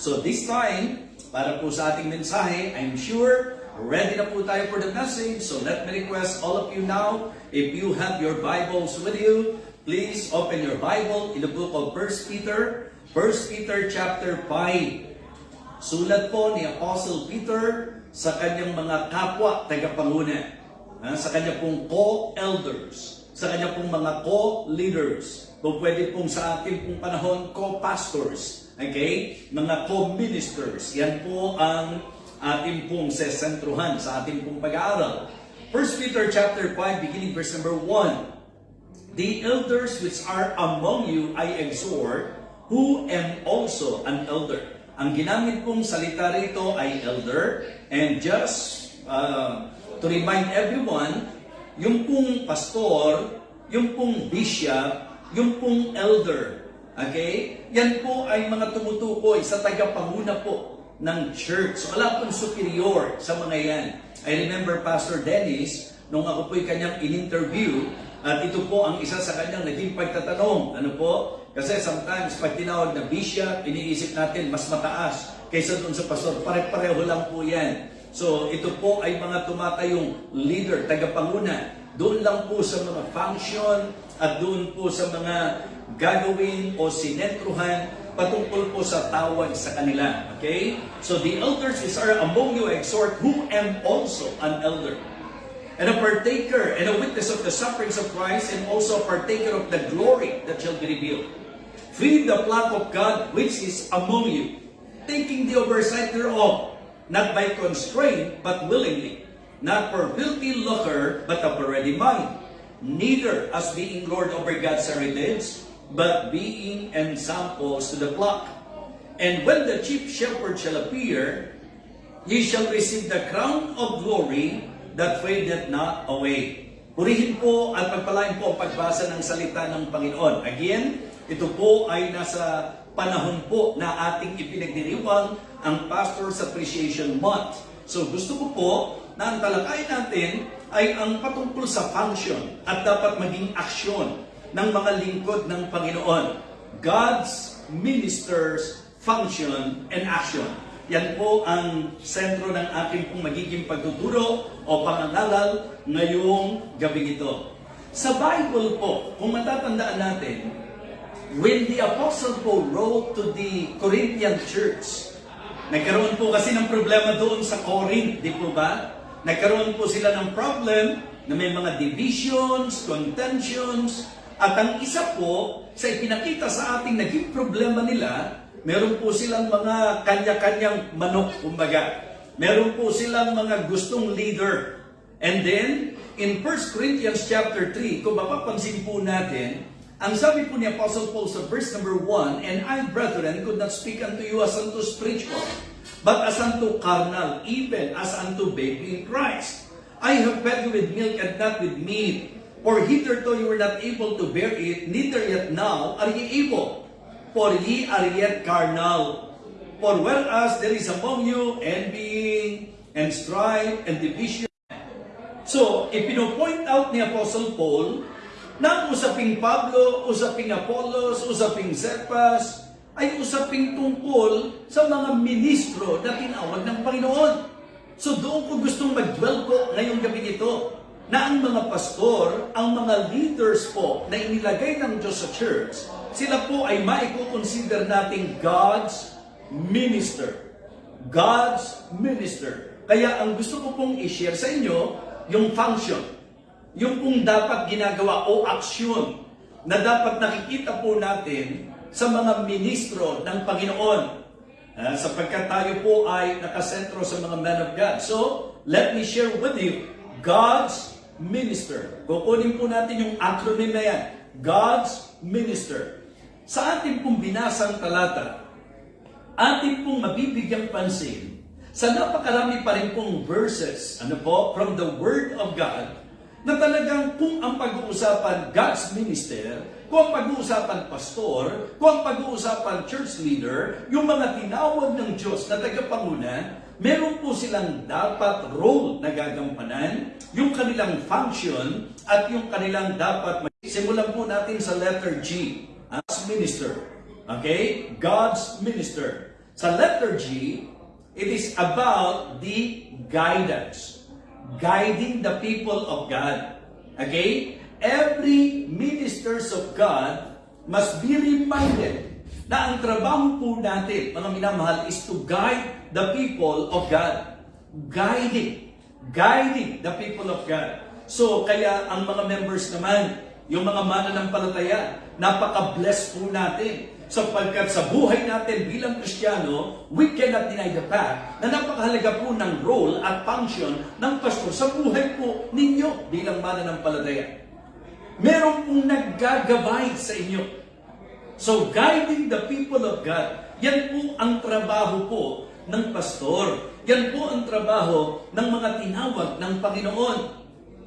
So this time, para po sa ating mensahe, I'm sure ready na po tayo for the message. So let me request all of you now, if you have your Bibles with you, please open your Bible in the book of 1 Peter, 1 Peter chapter 5. Sulat po ni Apostle Peter sa kanyang mga kapwa tagapanguna, sa kanya pong co-elders, sa kanya pong mga co-leaders, o pwede pong sa ating pong panahon, co-pastors, okay? Mga co-ministers, yan po ang ating pong sesentruhan sa ating pong pag-aaral. 1 Peter chapter 5, beginning verse number 1. The elders which are among you I exhort, who am also an elder. Ang ginamit pong salita rito ay elder, and just uh, to remind everyone, yung pong pastor, yung pong bishop, yung pong elder, okay? Yan po ay mga tumutukoy sa tagapanguna po ng church. So wala pong superior sa mga yan. I remember Pastor Dennis, nung ako po'y kanyang in-interview, at ito po ang isa sa kanyang naging pagtatanong. Ano po? Kasi sometimes pag tinawag na bishop, iniisip natin mas mataas kaysa doon sa pastor. Pare-pareho lang po yan. So ito po ay mga tumatayong leader, tagapanguna. Doon lang po sa mga function at doon po sa mga gagawin o sinentruhan patungkol po sa tawag sa kanila. Okay? So the elders which are among you exhort, who am also an elder and a partaker and a witness of the sufferings of Christ, and also a partaker of the glory that shall be revealed. Feed the flock of God which is among you, taking the oversight thereof, not by constraint, but willingly, not for filthy lucre, but of a ready mind, neither as being Lord over God's heritage, but being ensamples to the flock. And when the chief shepherd shall appear, ye shall receive the crown of glory that fadeth not away. Purihin po at pagpalain po ang pagbasa ng salita ng Panginoon. Again, ito po ay nasa panahon po na ating ipinagdiriwang ang Pastor's Appreciation Month. So gusto ko po na ang talakay natin ay ang patungkol sa function at dapat maging aksyon ng mga lingkod ng Panginoon. God's ministers function and action. Yan po ang sentro ng ating pong magiging pagtuturo o pangangalal ngayong gabi ito. Sa Bible po, kung matatandaan natin, when the Apostle Paul wrote to the Corinthian church, nagkaroon po kasi ng problema doon sa Corinth, di po ba? Nagkaroon po sila ng problem na may mga divisions, contentions, at ang isa po sa ipinakita sa ating naging problema nila, meron po silang mga kanya-kanyang manok, kumbaga. Meron po silang mga gustong leader. And then, in 1 Corinthians chapter 3, kung mapapansin po natin, ang sabi po ni Apostle Paul sa verse number 1, And I, brethren, could not speak unto you as unto spiritual, but as unto carnal, even as unto baby in Christ. I have fed you with milk and not with meat, for hitherto you were not able to bear it, neither yet now are ye able for ye are yet carnal. For whereas there is among you envying and strife and division. So, ipino-point out ni Apostle Paul na usaping Pablo, usaping Apollos, usaping Cephas, ay usaping tungkol sa mga ministro na tinawag ng Panginoon. So doon ko gustong mag-dwell po ngayong gabi ito na ang mga pastor, ang mga leaders po na inilagay ng Diyos sa church, sila po ay maiko-consider nating God's minister. God's minister. Kaya ang gusto ko pong i-share sa inyo, yung function. Yung pong dapat ginagawa o aksyon na dapat nakikita po natin sa mga ministro ng Panginoon. Ah, sapagkat tayo po ay nakasentro sa mga men of God. So, let me share with you God's minister. Kukunin po natin yung acronym na yan. God's minister. Sa ating pong binasang talata, ating pong mabibigyang pansin sa napakarami pa rin pong verses, ano po, from the Word of God, na talagang kung ang pag-uusapan God's minister, kung pag-uusapan pastor, kung pag-uusapan church leader, yung mga tinawag ng Diyos na tagapanguna, meron po silang dapat role na gagampanan, yung kanilang function, at yung kanilang dapat Simulan po natin sa letter G, as minister. Okay? God's minister. Sa letter G, it is about the guidance. Guiding the people of God. Okay? Every ministers of God must be reminded na ang trabaho po natin, mga minamahal, is to guide the people of God. Guiding. Guiding the people of God. So, kaya ang mga members naman, yung mga mananampalataya, napaka-bless po natin. Sapagkat sa buhay natin bilang Kristiyano, we cannot deny the fact na napakahalaga po ng role at function ng pastor sa buhay po ninyo bilang mananampalataya. Meron pong naggagabay sa inyo. So, guiding the people of God, yan po ang trabaho po ng pastor. Yan po ang trabaho ng mga tinawag ng Panginoon.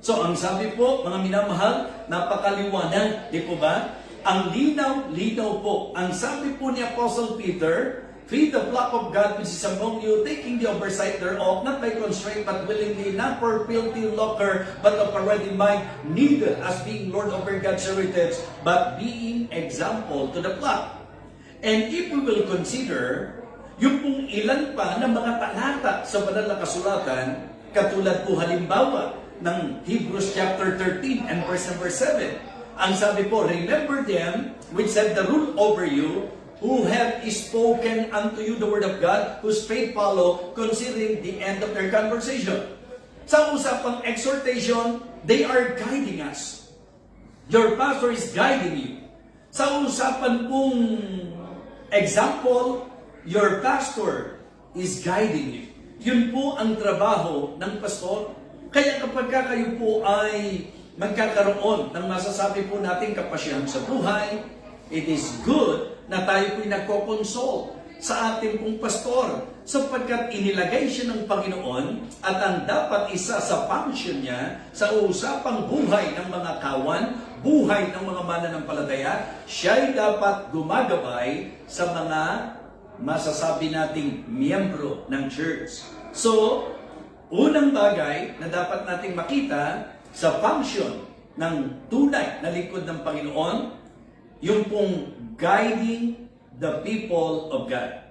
So, ang sabi po, mga minamahal, napakaliwanag, di po ba? Ang linaw-linaw po. Ang sabi po ni Apostle Peter, Feed the flock of God which is among you, taking the oversight thereof, not by constraint, but willingly, not for filthy lucre, but of a ready mind, neither as being Lord over God's heritage, but being example to the flock. And if we will consider yung pong ilan pa ng mga talata sa banal na kasulatan, katulad po halimbawa ng Hebrews chapter 13 and verse number 7. Ang sabi po, remember them which have the rule over you, who have spoken unto you the word of God, whose faith follow, considering the end of their conversation. Sa usapang exhortation, they are guiding us. Your pastor is guiding you. Sa usapan pong example, your pastor is guiding you. Yun po ang trabaho ng pastor. Kaya kapag ka kayo po ay magkakaroon ng masasabi po natin kapasyahan sa buhay, it is good na tayo po'y nagkokonsol sa ating pong pastor sapagkat inilagay siya ng Panginoon at ang dapat isa sa function niya sa usapang buhay ng mga kawan, buhay ng mga mananampalataya, siya'y dapat gumagabay sa mga masasabi nating miyembro ng church. So, unang bagay na dapat nating makita sa function ng tunay na lingkod ng Panginoon, yung pong guiding the people of God.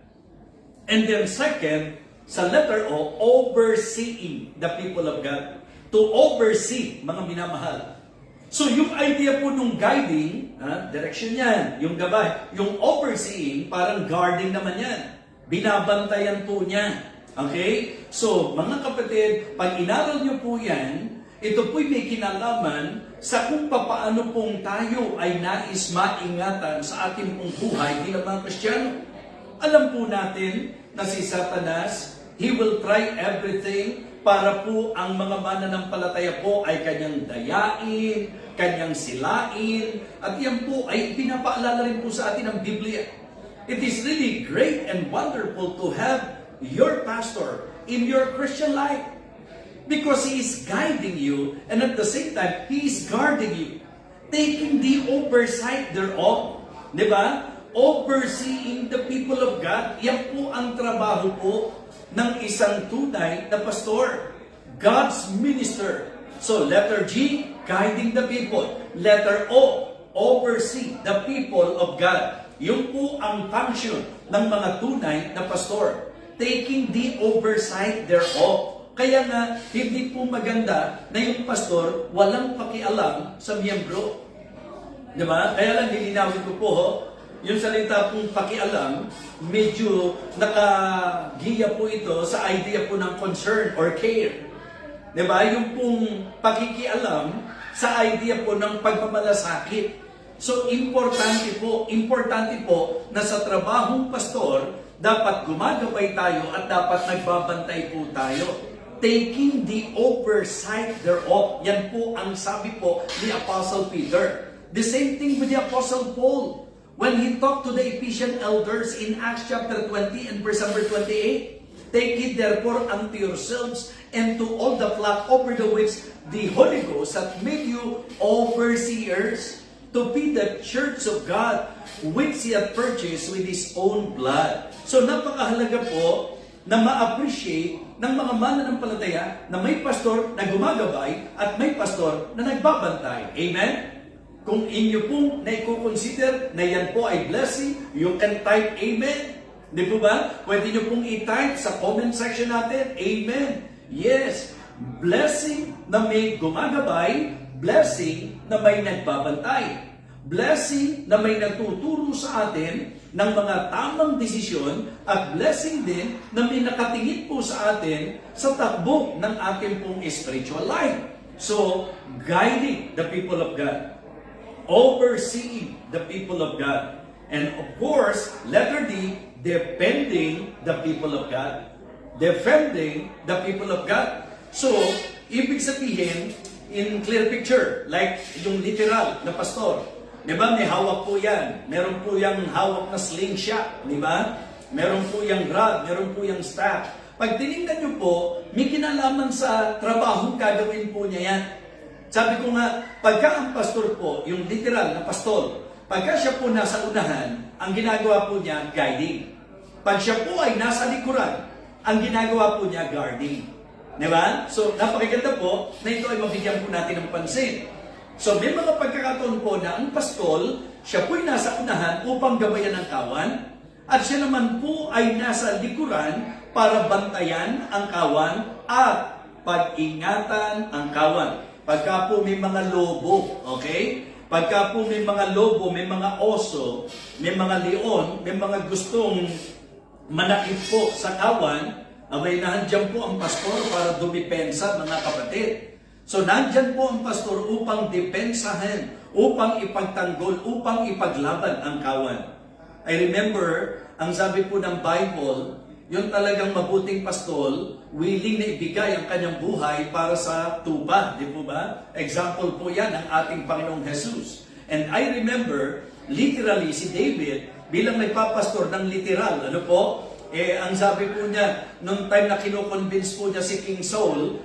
And then second, sa letter O, overseeing the people of God. To oversee, mga minamahal. So yung idea po nung guiding, ha, direction yan, yung gabay. Yung overseeing, parang guarding naman yan. Binabantayan po niya. Okay? So, mga kapatid, pag inaral niyo po yan, ito po'y may kinalaman sa kung papaano pong tayo ay nais maingatan sa ating pong buhay bilang mga Kristiyano. Alam po natin na si Satanas, he will try everything para po ang mga mananampalataya po ay kanyang dayain, kanyang silain, at yan po ay pinapaalala rin po sa atin ng Biblia. It is really great and wonderful to have your pastor in your Christian life. Because He is guiding you and at the same time, He is guarding you. Taking the oversight thereof. Di ba? Overseeing the people of God. Yan po ang trabaho po ng isang tunay na pastor. God's minister. So letter G, guiding the people. Letter O, oversee the people of God. Yun po ang function ng mga tunay na pastor. Taking the oversight thereof. Kaya nga, hindi po maganda na yung pastor walang pakialam sa miyembro. Di ba? Kaya lang lilinawin ko po, yung salita pong pakialam, medyo nakagiya po ito sa idea po ng concern or care. Di ba? Yung pong pakikialam sa idea po ng pagmamalasakit. So, importante po, importante po na sa trabahong pastor, dapat gumagabay tayo at dapat nagbabantay po tayo taking the oversight thereof. Yan po ang sabi po ni Apostle Peter. The same thing with the Apostle Paul. When he talked to the Ephesian elders in Acts chapter 20 and verse number 28, Take it therefore unto yourselves and to all the flock over the which the Holy Ghost hath made you overseers to be the church of God which He hath purchased with His own blood. So napakahalaga po na ma-appreciate ng mga mananampalataya na may pastor na gumagabay at may pastor na nagbabantay. Amen? Kung inyo pong na consider na yan po ay blessing, you can type Amen. Di po ba? Pwede nyo pong i-type sa comment section natin. Amen. Yes. Blessing na may gumagabay, blessing na may nagbabantay. Blessing na may nagtuturo sa atin ng mga tamang desisyon at blessing din na may nakatingin po sa atin sa takbo ng ating pong spiritual life. So, guiding the people of God overseeing the people of God. And of course, letter D, defending the people of God. Defending the people of God. So, ibig sabihin, in clear picture, like yung literal na pastor, di ba, may hawak po yan. Meron po yung hawak na slingshot, di ba? Meron po yung rod, meron po yung staff. Pag tinignan nyo po, may kinalaman sa trabaho gagawin po niya yan. Sabi ko nga, pagka ang pastor po, yung literal na pastol, pagka siya po nasa unahan, ang ginagawa po niya, guiding. Pag siya po ay nasa likuran, ang ginagawa po niya, guarding. Di ba? So, napakaganda po na ito ay mabigyan po natin ng pansin. So, may mga pagkakataon po na ang pastol, siya po ay nasa unahan upang gabayan ng kawan, at siya naman po ay nasa likuran para bantayan ang kawan at pag-ingatan ang kawan. Pagka po may mga lobo, okay? Pagka po may mga lobo, may mga oso, may mga leon, may mga gustong manakit po sa kawan, abay nandyan po ang pastor para dumipensa mga kapatid. So nandyan po ang pastor upang depensahan, upang ipagtanggol, upang ipaglaban ang kawan. I remember, ang sabi po ng Bible, yung talagang mabuting pastol, willing na ibigay ang kanyang buhay para sa tupa, di po ba? Example po yan ng ating Panginoong Jesus. And I remember, literally, si David, bilang nagpapastor ng literal, ano po? Eh, ang sabi po niya, nung time na kinukonvince po niya si King Saul,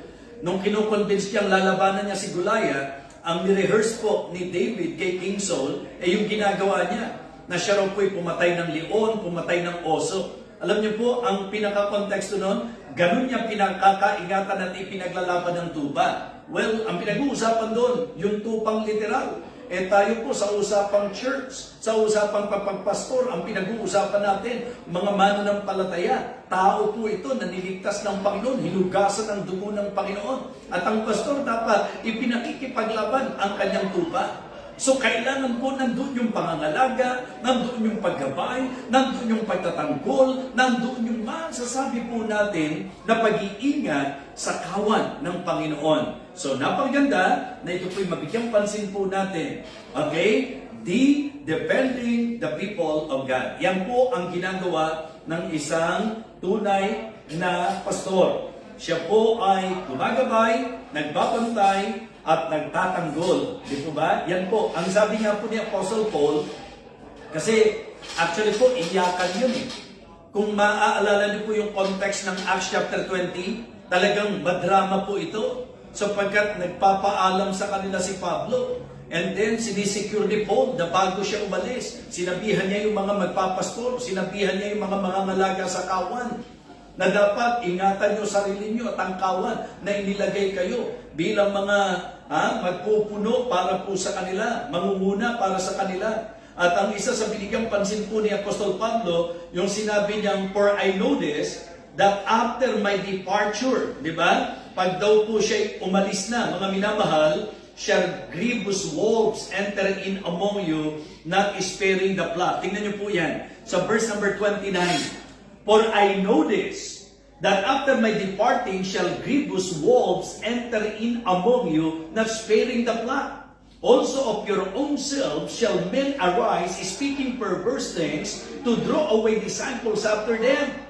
nung kinukonvince niyang lalabanan niya si Goliath, ang nirehearse po ni David kay King Saul, eh yung ginagawa niya, na siya raw po'y pumatay ng leon, pumatay ng oso. Alam niyo po, ang pinaka-konteksto nun, ganun niya pinakakaingatan at ipinaglalaban ng tuba. Well, ang pinag-uusapan doon, yung tupang literal. Eh tayo po sa usapang church, sa usapang papagpastor, ang pinag-uusapan natin, mga mananampalataya, tao po ito na niligtas ng Panginoon, hinugasan ng dugo ng Panginoon. At ang pastor dapat ipinakikipaglaban ang kanyang tupa. So kailangan po nandun yung pangangalaga, nandun yung paggabay, nandun yung pagtatanggol, nandun yung masasabi po natin na pag-iingat sa kawan ng Panginoon. So napakaganda na ito po'y mabigyang pansin po natin. Okay? The defending the people of God. Yan po ang ginagawa ng isang tunay na pastor. Siya po ay gumagabay, nagbabantay, at nagtatanggol. Di po ba? Yan po. Ang sabi nga po ni Apostle Paul, kasi actually po, iyakan yun eh. Kung maaalala niyo po yung context ng Acts chapter 20, talagang madrama po ito. Sapagkat nagpapaalam sa kanila si Pablo. And then, sinisecure ni Paul na bago siya umalis. Sinabihan niya yung mga magpapastor, sinabihan niya yung mga mga malaga sa kawan na dapat ingatan nyo sarili nyo at ang kawan na inilagay kayo bilang mga ha, magpupuno para po sa kanila, mangunguna para sa kanila. At ang isa sa binigyang pansin po ni Apostol Pablo, yung sinabi niyang, For I know this, that after my departure, di ba? Pag daw po siya umalis na, mga minamahal, shall grievous wolves enter in among you, not sparing the flock. Tingnan niyo po yan. Sa verse number 29, For I know this, that after my departing shall grievous wolves enter in among you, not sparing the flock. Also of your own selves shall men arise, speaking perverse things, to draw away disciples after them.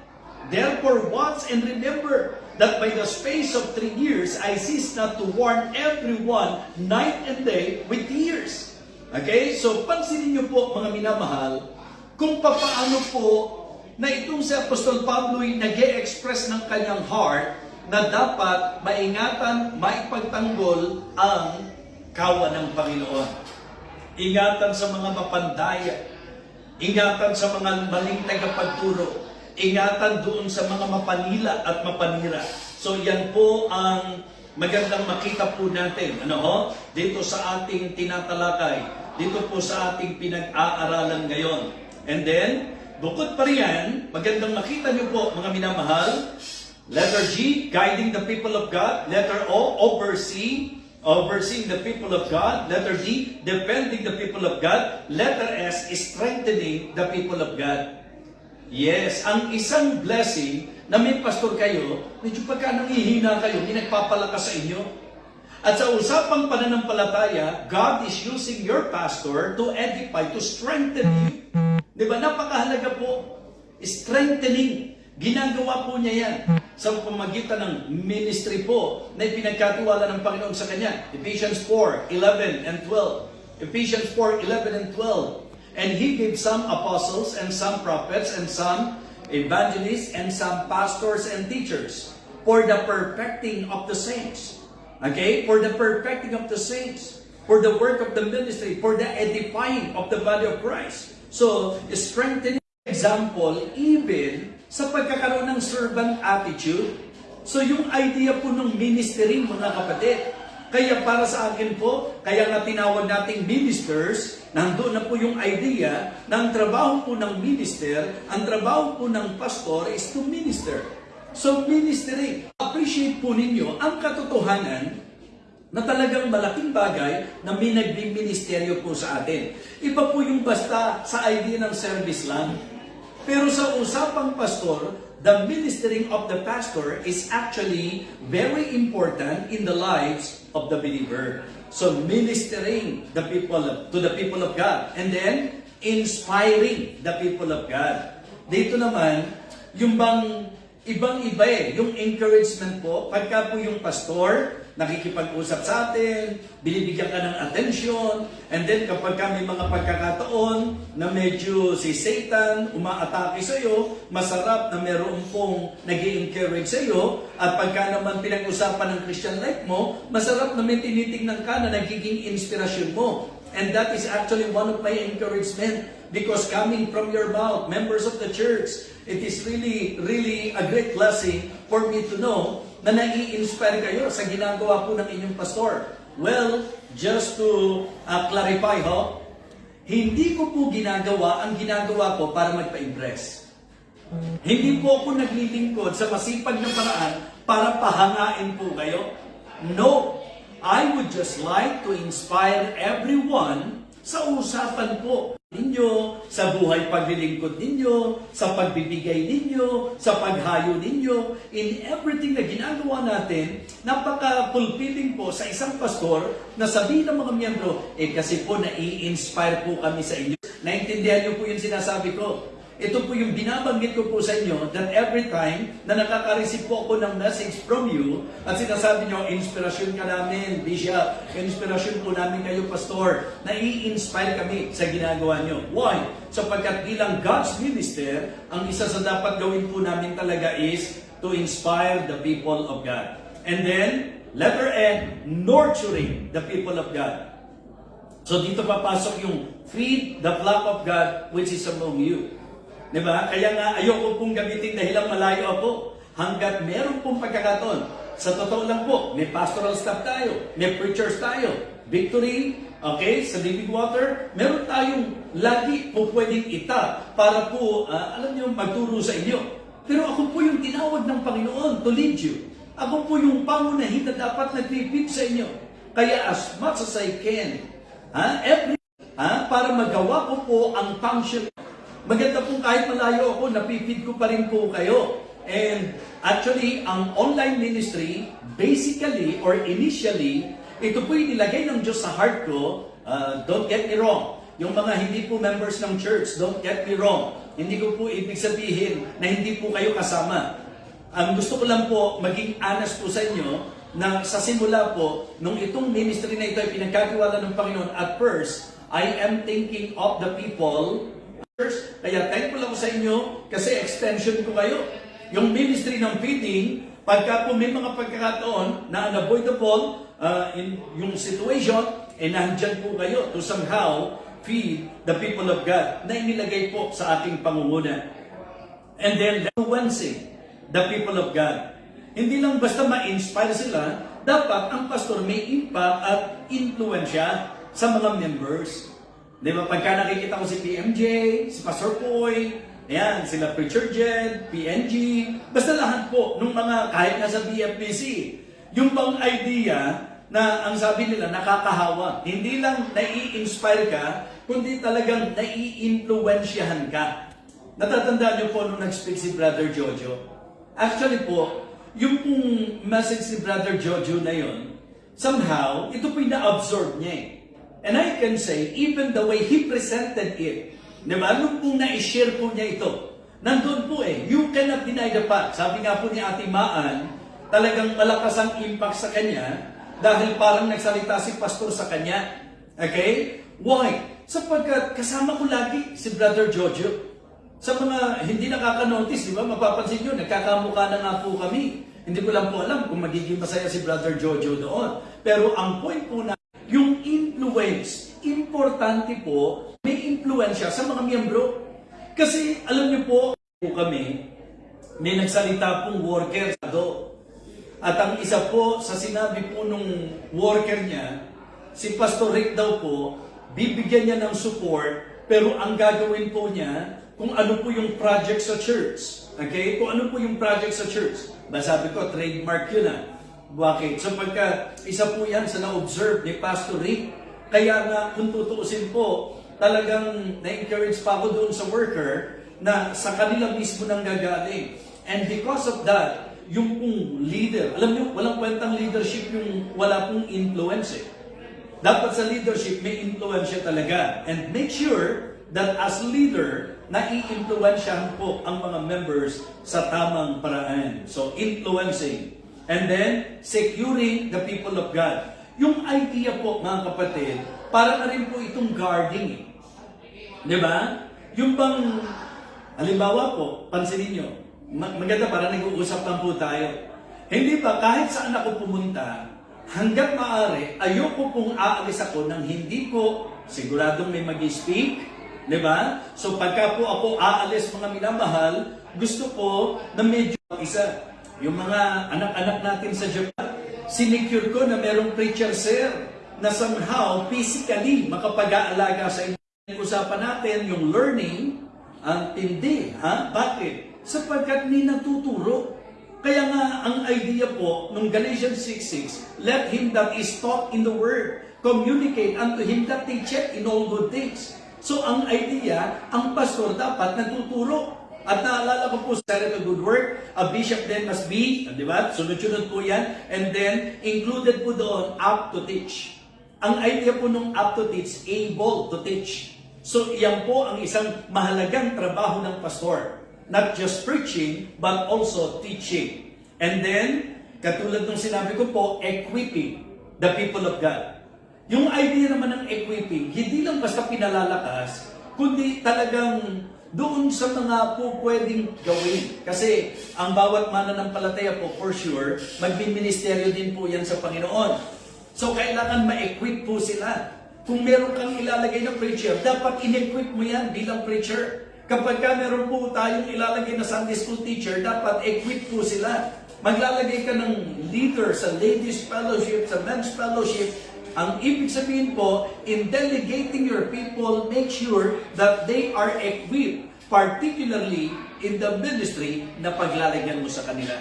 Therefore watch and remember that by the space of three years I cease not to warn everyone night and day with tears. Okay? So pansinin niyo po mga minamahal, kung papaano po na itong si Apostol Pablo ay nag express ng kanyang heart na dapat maingatan, maipagtanggol ang kawan ng Panginoon. Ingatan sa mga mapandaya, ingatan sa mga maling tagapagturo, ingatan doon sa mga mapanila at mapanira. So yan po ang magandang makita po natin ano ho? dito sa ating tinatalakay, dito po sa ating pinag-aaralan ngayon. And then, bukod pa riyan, magandang makita niyo po mga minamahal. Letter G, guiding the people of God. Letter O, oversee, overseeing the people of God. Letter D, defending the people of God. Letter S, strengthening the people of God. Yes, ang isang blessing na may pastor kayo, medyo pagka nangihina kayo, nagpapalakas sa inyo. At sa usapang pananampalataya, God is using your pastor to edify, to strengthen you. Di ba? Napakahalaga po. Strengthening. Ginagawa po niya yan sa pamagitan ng ministry po na ipinagkatiwala ng Panginoon sa kanya. Ephesians 4, 11 and 12. Ephesians 4, 11 and 12. And He gave some apostles and some prophets and some evangelists and some pastors and teachers for the perfecting of the saints. Okay? For the perfecting of the saints. For the work of the ministry. For the edifying of the body of Christ. So, strengthening example, even sa pagkakaroon ng servant attitude. So, yung idea po ng ministering, mga kapatid, kaya para sa akin po, kaya nga tinawag nating ministers, nandoon na po yung idea na ang trabaho po ng minister, ang trabaho po ng pastor is to minister. So ministering, appreciate po ninyo ang katotohanan na talagang malaking bagay na may nagbiministeryo po sa atin. Iba po yung basta sa idea ng service lang. Pero sa usapang pastor, the ministering of the pastor is actually very important in the lives of the believer. So ministering the people to the people of God and then inspiring the people of God. Dito naman, yung bang ibang-iba eh, yung encouragement po, pagka po yung pastor, nakikipag-usap sa atin, binibigyan ka ng attention, and then kapag ka may mga pagkakataon na medyo si Satan umaatake sa iyo, masarap na meron pong nag encourage sa iyo, at pagka naman pinag-usapan ng Christian life mo, masarap na may tinitingnan ka na nagiging inspirasyon mo. And that is actually one of my encouragement because coming from your mouth, members of the church, it is really, really a great blessing for me to know na nai-inspire kayo sa ginagawa po ng inyong pastor. Well, just to uh, clarify ho, hindi ko po ginagawa ang ginagawa ko para magpa-impress. Hindi po ako naglilingkod sa masipag na paraan para pahangain po kayo. No, I would just like to inspire everyone sa usapan po ninyo, sa buhay paglilingkod ninyo, sa pagbibigay ninyo, sa paghayo ninyo, in everything na ginagawa natin, napaka-fulfilling po sa isang pastor na sabihin ng mga miyembro, eh kasi po nai-inspire po kami sa inyo. Naintindihan niyo po yung sinasabi ko. Ito po yung binabanggit ko po sa inyo that every time na nakaka-receive po ako ng message from you at sinasabi nyo, inspirasyon ka namin, Bishop, inspirasyon po namin kayo, Pastor, nai-inspire kami sa ginagawa nyo. Why? Sapagkat bilang God's minister, ang isa sa dapat gawin po namin talaga is to inspire the people of God. And then, letter N, nurturing the people of God. So dito papasok yung feed the flock of God which is among you. Di ba? Kaya nga ayoko pong gamitin dahilang malayo ako hanggat meron pong pagkakataon. Sa totoo lang po, may pastoral staff tayo, may preachers tayo, victory, okay, sa living water, meron tayong lagi po pwedeng ita para po, ah, alam niyo, magturo sa inyo. Pero ako po yung tinawag ng Panginoon to lead you. Ako po yung pangunahin na dapat nag-repeat sa inyo. Kaya as much as I can, ha, every, ha, para magawa ko po ang function Maganda po kahit malayo ako, napipid ko pa rin po kayo. And actually, ang online ministry, basically or initially, ito po yung nilagay ng Diyos sa heart ko. Uh, don't get me wrong. Yung mga hindi po members ng church, don't get me wrong. Hindi ko po ibig sabihin na hindi po kayo kasama. Ang gusto ko lang po maging honest po sa inyo na sa simula po, nung itong ministry na ito ay pinagkatiwala ng Panginoon, at first, I am thinking of the people kaya thankful ako sa inyo kasi extension ko kayo. Yung ministry ng feeding, pagka po may mga pagkakataon na unavoidable uh, in yung situation, eh nandyan po kayo to somehow feed the people of God na inilagay po sa ating pangunguna. And then influencing the people of God. Hindi lang basta ma-inspire sila, dapat ang pastor may impact at influensya sa mga members. Di ba? Pagka nakikita ko si PMJ, si Pastor Poy, Ayan, sila Preacher Jed, PNG, basta lahat po, nung mga, kahit nga sa BFBC, yung bang idea na ang sabi nila nakakahawa. Hindi lang nai-inspire ka, kundi talagang nai-influensyahan ka. Natatandaan niyo po nung nag-speak si Brother Jojo. Actually po, yung pong message ni Brother Jojo na yon, somehow, ito po yung na-absorb niya eh. And I can say, even the way he presented it, di ba? Nung pong na-share po niya ito, nandun po eh, you cannot deny the fact. Sabi nga po ni Ate Maan, talagang malakas ang impact sa kanya dahil parang nagsalita si pastor sa kanya. Okay? Why? Sapagkat kasama ko lagi si Brother Jojo. Sa mga hindi nakaka-notice, di ba? Mapapansin nyo, nagkakamukha na nga po kami. Hindi ko lang po alam kung magiging masaya si Brother Jojo doon. Pero ang point po na, yung influence, importante po, may influensya sa mga miyembro. Kasi alam niyo po, po kami, may nagsalita pong worker do. At ang isa po sa sinabi po nung worker niya, si Pastor Rick daw po, bibigyan niya ng support, pero ang gagawin po niya, kung ano po yung project sa church. Okay? Kung ano po yung project sa church. Ba sabi ko, trademark yun ah. Bakit? So pagka isa po yan sa na-observe ni Pastor Rick, kaya nga kung tutuusin po, talagang na-encourage pa ako doon sa worker na sa kanila mismo nang gagaling. And because of that, yung pong leader, alam niyo, walang kwentang leadership yung wala pong influence eh. Dapat sa leadership, may influensya talaga. And make sure that as leader, nai-influensyahan po ang mga members sa tamang paraan. So, influencing. And then, securing the people of God. Yung idea po, mga kapatid, para na rin po itong guarding. eh. Di ba? Yung bang, halimbawa po, pansinin nyo, ma- maganda para nag-uusap lang po tayo. Hindi ba, kahit saan ako pumunta, hanggat maaari, ayoko pong aalis ako nang hindi ko siguradong may mag-speak, di ba? So pagka po ako aalis mga minamahal, gusto ko na medyo isa. Yung mga anak-anak natin sa Japan, sinecure ko na merong preacher sir na somehow physically makapag-aalaga sa inyo. Usapan natin yung learning, ang tindi. Ha? Bakit? Sapagkat may natuturo. Kaya nga, ang idea po, nung Galatians 6.6, let him that is taught in the word communicate unto him that teacheth in all good things. So, ang idea, ang pastor dapat natuturo. At naalala ko po sa to good work, a bishop then must be, di ba? Sunod-sunod po yan. And then, included po doon, up to teach. Ang idea po nung up to teach, able to teach. So, iyan po ang isang mahalagang trabaho ng pastor. Not just preaching, but also teaching. And then, katulad ng sinabi ko po, equipping the people of God. Yung idea naman ng equipping, hindi lang basta pinalalakas, kundi talagang doon sa mga po pwedeng gawin. Kasi ang bawat mananampalataya po, for sure, magbiministeryo din po yan sa Panginoon. So, kailangan ma-equip po sila. Kung meron kang ilalagay na preacher, dapat in-equip mo yan bilang preacher. Kapag ka meron po tayong ilalagay na Sunday school teacher, dapat equip po sila. Maglalagay ka ng leader sa ladies fellowship, sa men's fellowship. Ang ibig sabihin po, in delegating your people, make sure that they are equipped, particularly in the ministry na paglalagyan mo sa kanila.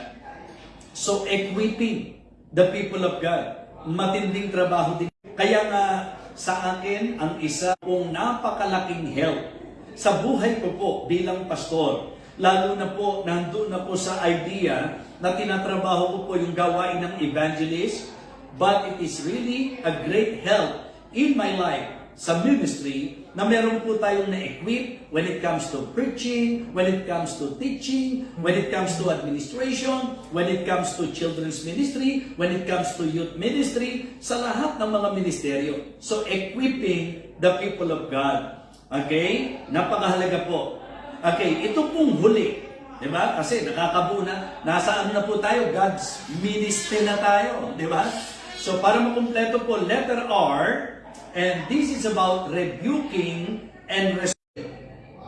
So, equipping the people of God. Matinding trabaho din. Kaya nga, sa akin, ang isa pong napakalaking help sa buhay ko po bilang pastor. Lalo na po, nandun na po sa idea na tinatrabaho ko po yung gawain ng evangelist. But it is really a great help in my life sa ministry na meron po tayong na-equip when it comes to preaching, when it comes to teaching, when it comes to administration, when it comes to children's ministry, when it comes to youth ministry, sa lahat ng mga ministeryo. So, equipping the people of God. Okay? Napakahalaga po. Okay, ito pong huli. Di ba? Kasi nakakabuo na. Nasa ano na po tayo? God's ministry na tayo. Di ba? So, para makumpleto po, letter R, and this is about rebuking and restoring.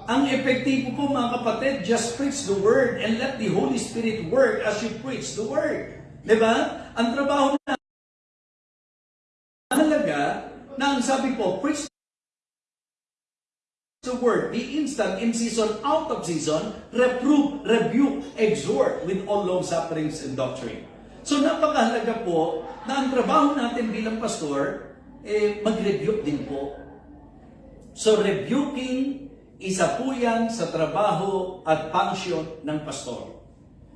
Ang epektibo po mga kapatid, just preach the word and let the Holy Spirit work as you preach the word. Di ba? Ang trabaho na mahalaga na ang sabi po, preach the word, be instant in season, out of season, reprove, rebuke, exhort with all long sufferings and doctrine. So napakahalaga po na ang trabaho natin bilang pastor, eh, mag-rebuke din po. So rebuking, isa po yan sa trabaho at function ng pastor.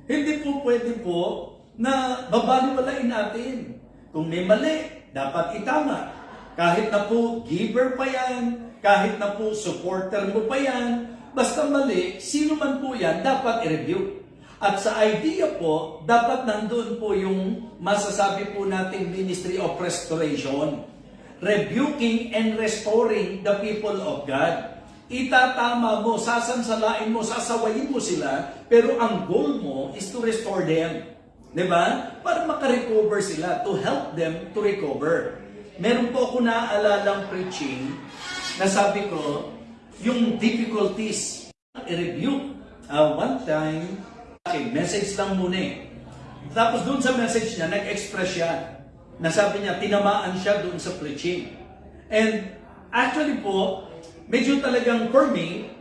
Hindi po pwede po na babaliwalain natin. Kung may mali, dapat itama. Kahit na po giver pa yan, kahit na po supporter mo pa yan, basta mali, sino man po yan, dapat i-review. At sa idea po, dapat nandun po yung masasabi po nating Ministry of Restoration. Rebuking and restoring the people of God. Itatama mo, sasansalain mo, sasawayin mo sila, pero ang goal mo is to restore them. Di ba? Para makarecover sila, to help them to recover. Meron po ako naalalang preaching na sabi ko, yung difficulties, i-review. Uh, one time, okay, message lang muna eh. Tapos doon sa message niya, nag-express siya na sabi niya, tinamaan siya doon sa preaching. And actually po, medyo talagang for me,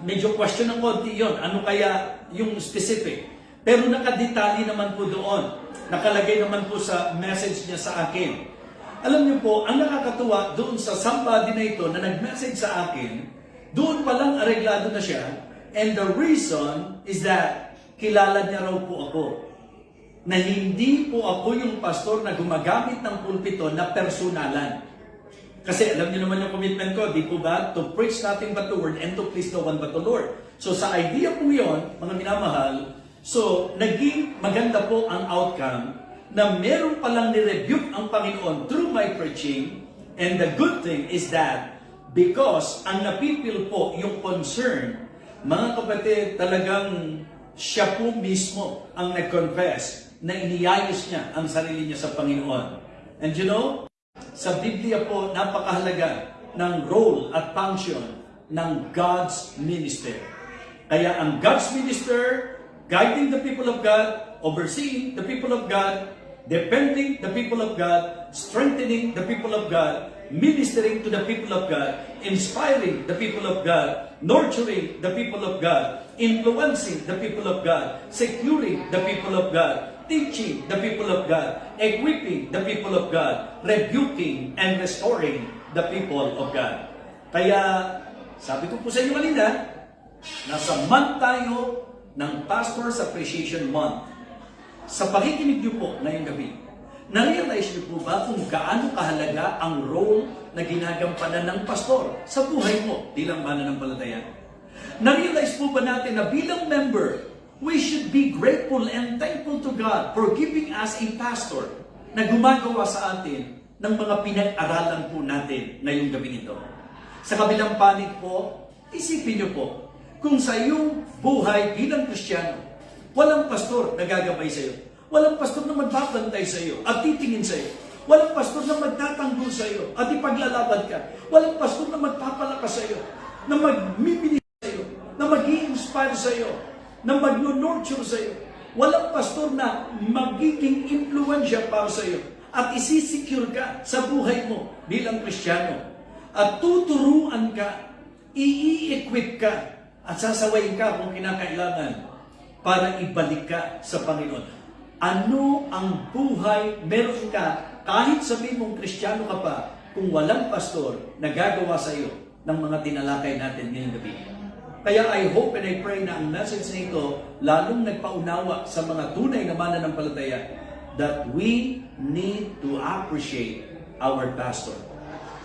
medyo question ng konti yon Ano kaya yung specific? Pero nakadetalye naman po doon. Nakalagay naman po sa message niya sa akin. Alam niyo po, ang nakakatuwa doon sa somebody na ito na nag-message sa akin, doon pa lang areglado na siya. And the reason is that kilala niya raw po ako. Na hindi po ako yung pastor na gumagamit ng pulpito na personalan. Kasi alam niyo naman yung commitment ko, di po ba? To preach nothing but the word and to please no one but the Lord. So sa idea po yon, mga minamahal, so naging maganda po ang outcome na meron palang ni-rebuke ang Panginoon through my preaching. And the good thing is that because ang napipil po yung concern, mga kapatid, talagang siya po mismo ang nag-confess na iniyayos niya ang sarili niya sa Panginoon. And you know, sa Biblia po, napakahalaga ng role at function ng God's minister. Kaya ang God's minister, guiding the people of God, overseeing the people of God, defending the people of God, strengthening the people of God, ministering to the people of God, inspiring the people of God, nurturing the people of God, influencing the people of God, securing the people of God, teaching the people of God, equipping the people of God, rebuking and restoring the people of God. Kaya, sabi ko po sa inyo kanina, nasa month tayo ng Pastor's Appreciation Month. Sa pakikinig niyo po ngayong gabi, na-realize niyo po ba kung gaano kahalaga ang role na ginagampanan ng pastor sa buhay mo bilang mananampalataya? Na-realize po ba natin na bilang member, we should be grateful and thankful to God for giving us a pastor na gumagawa sa atin ng mga pinag-aralan po natin ngayong gabi nito. Sa kabilang panig po, isipin niyo po, kung sa iyong buhay bilang Kristiyano, walang pastor na gagabay sa iyo. Walang pastor na magbabantay sa iyo at titingin sa iyo. Walang pastor na magtatanggol sa iyo at ipaglalaban ka. Walang pastor na magpapalakas sa iyo, na magmimili sa iyo, na mag inspire sa iyo, na mag-nurture sa iyo. Walang pastor na magiging impluensya para sa iyo at isisecure ka sa buhay mo bilang Kristiyano. At tuturuan ka, i-equip ka, at sasawayin ka kung kinakailangan para ibalik ka sa Panginoon. Ano ang buhay meron ka kahit sabihin mong Kristiyano ka pa kung walang pastor na gagawa sa iyo ng mga tinalakay natin ngayong gabi. Kaya I hope and I pray na ang message na ito lalong nagpaunawa sa mga tunay na mananampalataya that we need to appreciate our pastor.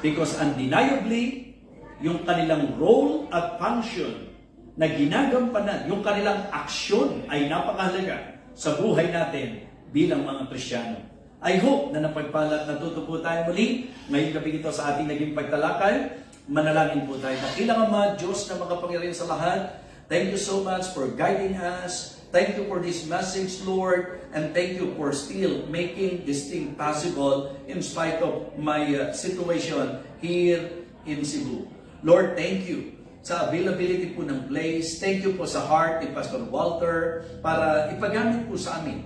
Because undeniably, yung kanilang role at function na ginagampanan, yung kanilang aksyon ay napakahalaga sa buhay natin bilang mga Kristiyano. I hope na napagpala at natuto tayo muli ngayong gabi ito sa ating naging pagtalakay. Manalangin po tayo. Dakilang Ama, Diyos na makapangyarihan sa lahat, thank you so much for guiding us. Thank you for this message, Lord, and thank you for still making this thing possible in spite of my uh, situation here in Cebu. Lord, thank you sa availability po ng place. Thank you po sa heart ni Pastor Walter para ipagamit po sa amin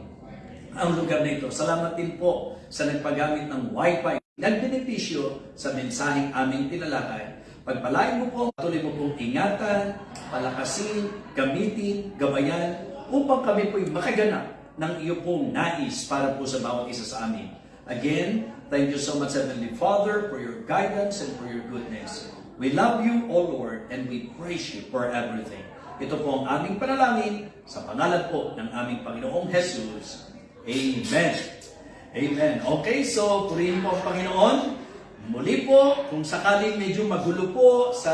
ang lugar na ito. Salamat din po sa nagpagamit ng Wi-Fi nagbenepisyo sa mensaheng aming tinalakay Pagpalain mo po, patuloy mo pong ingatan, palakasin, gamitin, gabayan, upang kami po'y makaganap ng iyo pong nais para po sa bawat isa sa amin. Again, thank you so much, Heavenly Father, for your guidance and for your goodness. We love you, O Lord, and we praise you for everything. Ito po ang aming panalangin sa pangalan po ng aming Panginoong Jesus. Amen. Amen. Okay, so purihin po ang Panginoon. Muli po, kung sakaling medyo magulo po sa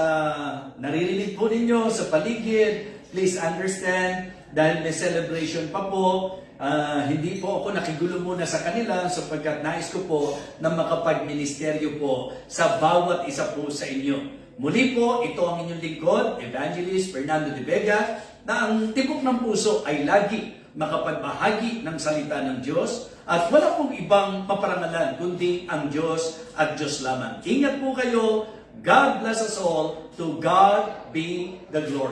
naririnig po ninyo sa paligid, please understand dahil may celebration pa po, ah, hindi po ako nakigulo muna sa kanila sapagkat nais ko po na makapag-ministeryo po sa bawat isa po sa inyo. Muli po, ito ang inyong lingkod, Evangelist Fernando de Vega, na ang tibok ng puso ay lagi makapagbahagi ng salita ng Diyos at wala pong ibang paparangalan kundi ang Diyos at Diyos lamang. Ingat po kayo. God bless us all. To God be the glory.